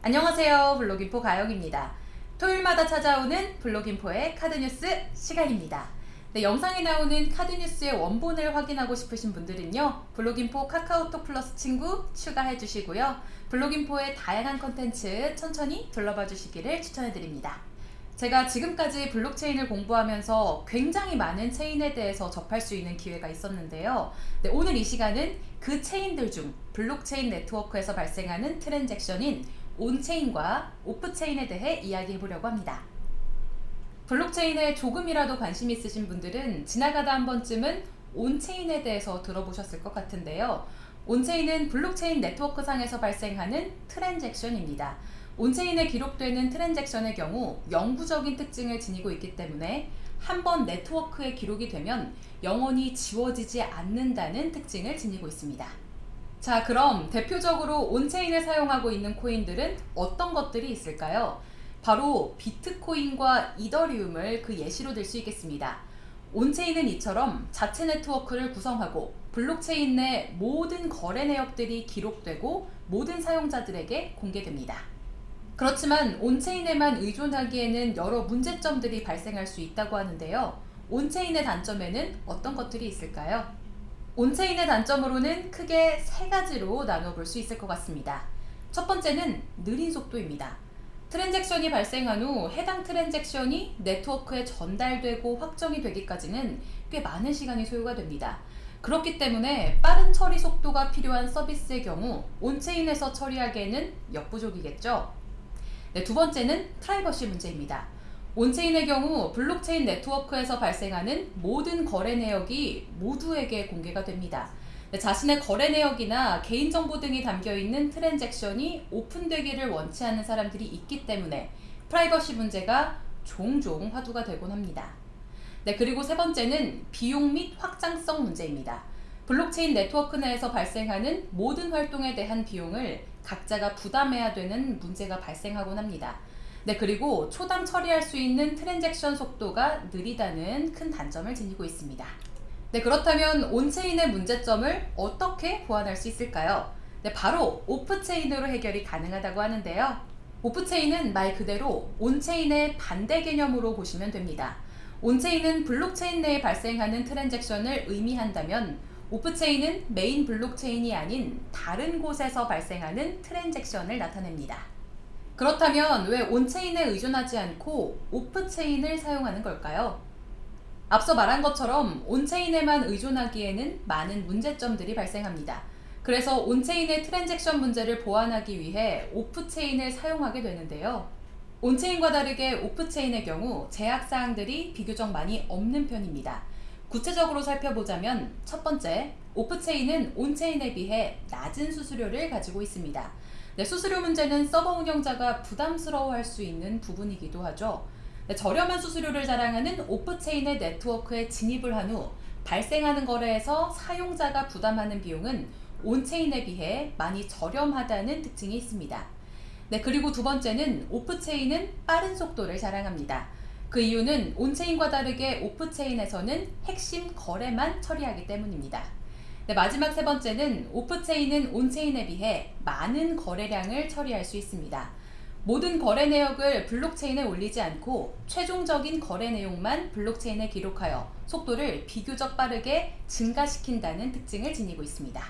안녕하세요. 블로깅포 가영입니다. 토요일마다 찾아오는 블로깅포의 카드뉴스 시간입니다. 네, 영상에 나오는 카드뉴스의 원본을 확인하고 싶으신 분들은요. 블로깅포 카카오톡 플러스 친구 추가해 주시고요. 블로깅포의 다양한 컨텐츠 천천히 둘러봐 주시기를 추천해 드립니다. 제가 지금까지 블록체인을 공부하면서 굉장히 많은 체인에 대해서 접할 수 있는 기회가 있었는데요. 네, 오늘 이 시간은 그 체인들 중 블록체인 네트워크에서 발생하는 transaction인 on-chain과 off-chain에 대해 이야기해 보려고 합니다. 블록체인에 조금이라도 관심 있으신 분들은 지나가다 한 번쯤은 on-chain에 대해서 들어보셨을 것 같은데요. on-chain은 블록체인 네트워크상에서 발생하는 transaction입니다. on-chain에 기록되는 transaction의 경우 영구적인 특징을 지니고 있기 때문에 한 번 네트워크에 기록이 되면 영원히 지워지지 않는다는 특징을 지니고 있습니다. 자 그럼 대표적으로 on-chain을 사용하고 있는 코인들은 어떤 것들이 있을까요? 바로 비트코인과 이더리움을 그 예시로 들 수 있겠습니다. on-chain은 이처럼 자체 네트워크를 구성하고 블록체인 내 모든 거래 내역들이 기록되고 모든 사용자들에게 공개됩니다. 그렇지만 on-chain에만 의존하기에는 여러 문제점들이 발생할 수 있다고 하는데요. on-chain의 단점에는 어떤 것들이 있을까요? on-chain의 단점으로는 크게 세 가지로 나눠볼 수 있을 것 같습니다. 첫 번째는 느린 속도입니다. transaction이 발생한 후 해당 transaction이 네트워크에 전달되고 확정이 되기까지는 꽤 많은 시간이 소요가 됩니다. 그렇기 때문에 빠른 처리 속도가 필요한 서비스의 경우 on-chain에서 처리하기에는 역부족이겠죠. 네, 두 번째는 프라이버시 문제입니다. on-chain의 경우 블록체인 네트워크에서 발생하는 모든 거래 내역이 모두에게 공개가 됩니다. 자신의 거래 내역이나 개인정보 등이 담겨있는 transaction이 오픈되기를 원치 않는 사람들이 있기 때문에 프라이버시 문제가 종종 화두가 되곤 합니다. 네, 그리고 세 번째는 비용 및 확장성 문제입니다. 블록체인 네트워크 내에서 발생하는 모든 활동에 대한 비용을 각자가 부담해야 되는 문제가 발생하곤 합니다. 네, 그리고 초당 처리할 수 있는 transaction 속도가 느리다는 큰 단점을 지니고 있습니다. 네, 그렇다면 on-chain의 문제점을 어떻게 보완할 수 있을까요? 네, 바로 off-chain으로 해결이 가능하다고 하는데요. off-chain은 말 그대로 on-chain의 반대 개념으로 보시면 됩니다. on-chain은 블록체인 내에 발생하는 transaction을 의미한다면 off-chain은 메인 블록체인이 아닌 다른 곳에서 발생하는 transaction을 나타냅니다. 그렇다면 왜 on-chain에 의존하지 않고 off-chain을 사용하는 걸까요? 앞서 말한 것처럼 on-chain에만 의존하기에는 많은 문제점들이 발생합니다. 그래서 on-chain의 트랜잭션 문제를 보완하기 위해 off-chain을 사용하게 되는데요. on-chain과 다르게 off-chain의 경우 제약사항들이 비교적 많이 없는 편입니다. 구체적으로 살펴보자면 첫 번째, off-chain은 on-chain에 비해 낮은 수수료를 가지고 있습니다. 네, 수수료 문제는 서버 운영자가 부담스러워할 수 있는 부분이기도 하죠. 네, 저렴한 수수료를 자랑하는 off-chain의 네트워크에 진입을 한 후 발생하는 거래에서 사용자가 부담하는 비용은 on-chain에 비해 많이 저렴하다는 특징이 있습니다. 네, 그리고 두 번째는 off-chain은 빠른 속도를 자랑합니다. 그 이유는 on-chain과 다르게 off-chain에서는 핵심 거래만 처리하기 때문입니다. 네, 마지막 세 번째는 off-chain은 on-chain에 비해 많은 거래량을 처리할 수 있습니다. 모든 거래 내역을 블록체인에 올리지 않고 최종적인 거래 내용만 블록체인에 기록하여 속도를 비교적 빠르게 증가시킨다는 특징을 지니고 있습니다.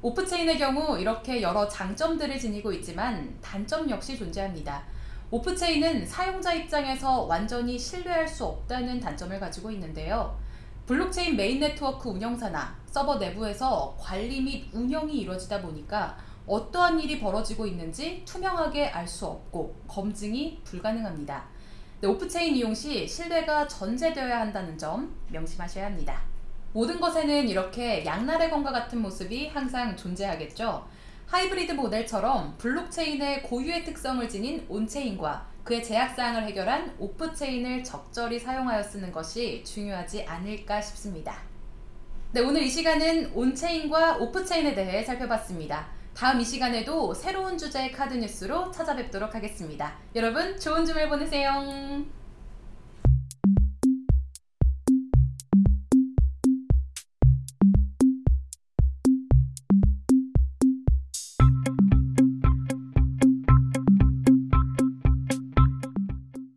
off-chain의 경우 이렇게 여러 장점들을 지니고 있지만 단점 역시 존재합니다. off-chain은 사용자 입장에서 완전히 신뢰할 수 없다는 단점을 가지고 있는데요. 블록체인 메인 네트워크 운영사나 서버 내부에서 관리 및 운영이 이루어지다 보니까 어떠한 일이 벌어지고 있는지 투명하게 알 수 없고 검증이 불가능합니다. 네, off-chain 이용 시 신뢰가 전제되어야 한다는 점 명심하셔야 합니다. 모든 것에는 이렇게 양날의 검과 같은 모습이 항상 존재하겠죠. 하이브리드 모델처럼 블록체인의 고유의 특성을 지닌 on-chain과 그의 제약사항을 해결한 off-chain을 적절히 사용하여 쓰는 것이 중요하지 않을까 싶습니다. 네, 오늘 이 시간은 온체인과 오프체인에 대해 살펴봤습니다. 다음 이 시간에도 새로운 주제의 카드 뉴스로 찾아뵙도록 하겠습니다. 여러분 좋은 주말 보내세요.